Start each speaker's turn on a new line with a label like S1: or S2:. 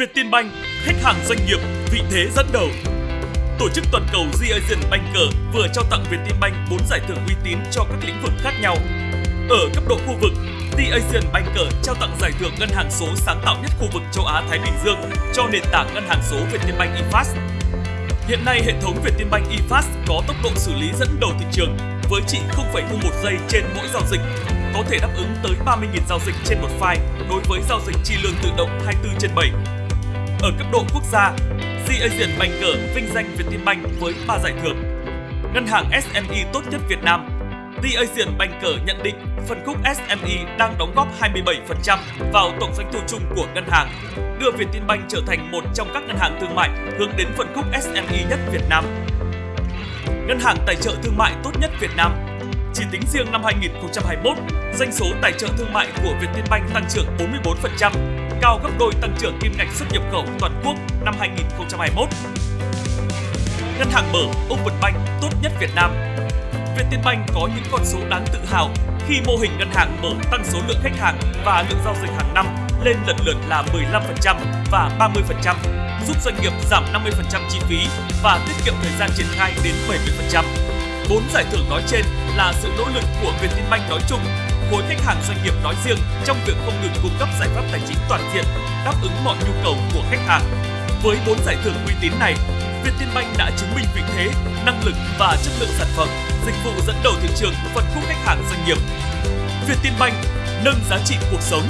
S1: Vietinbank, khách hàng doanh nghiệp, vị thế dẫn đầu. Tổ chức toàn cầu The Asian Banker vừa trao tặng Vietinbank 4 giải thưởng uy tín cho các lĩnh vực khác nhau. Ở cấp độ khu vực, The Asian Banker trao tặng giải thưởng ngân hàng số sáng tạo nhất khu vực châu Á Thái Bình Dương cho nền tảng ngân hàng số Vietinbank eFast. Hiện nay hệ thống Vietinbank eFast có tốc độ xử lý dẫn đầu thị trường với chỉ 0,01 giây trên mỗi giao dịch, có thể đáp ứng tới 30.000 giao dịch trên một file đối với giao dịch chi lương tự động 24 trên 7. Ở cấp độ quốc gia, The Asian Banker vinh danh Vietinbank với 3 giải thưởng. Ngân hàng SME tốt nhất Việt Nam The Asian Banker nhận định phân khúc SME đang đóng góp 27% vào tổng doanh thu chung của ngân hàng, đưa Vietinbank trở thành một trong các ngân hàng thương mại hướng đến phân khúc SME nhất Việt Nam. Ngân hàng tài trợ thương mại tốt nhất Việt Nam chỉ tính riêng năm 2021, doanh số tài trợ thương mại của Vietinbank tăng trưởng 44%, cao gấp đôi tăng trưởng kim ngạch xuất nhập khẩu toàn quốc năm 2021. Ngân hàng mở Open Bank tốt nhất Việt Nam Vietinbank có những con số đáng tự hào khi mô hình ngân hàng mở tăng số lượng khách hàng và lượng giao dịch hàng năm lên lần lượt là 15% và 30%, giúp doanh nghiệp giảm 50% chi phí và tiết kiệm thời gian triển khai đến 70%. Bốn giải thưởng nói trên là sự nỗ lực của Vietinbank nói chung, khối khách hàng doanh nghiệp nói riêng trong việc không ngừng cung cấp giải pháp tài chính toàn diện, đáp ứng mọi nhu cầu của khách hàng. Với bốn giải thưởng uy tín này, Vietinbank đã chứng minh vị thế, năng lực và chất lượng sản phẩm, dịch vụ dẫn đầu thị trường phân khúc khách hàng doanh nghiệp. Vietinbank nâng giá trị cuộc sống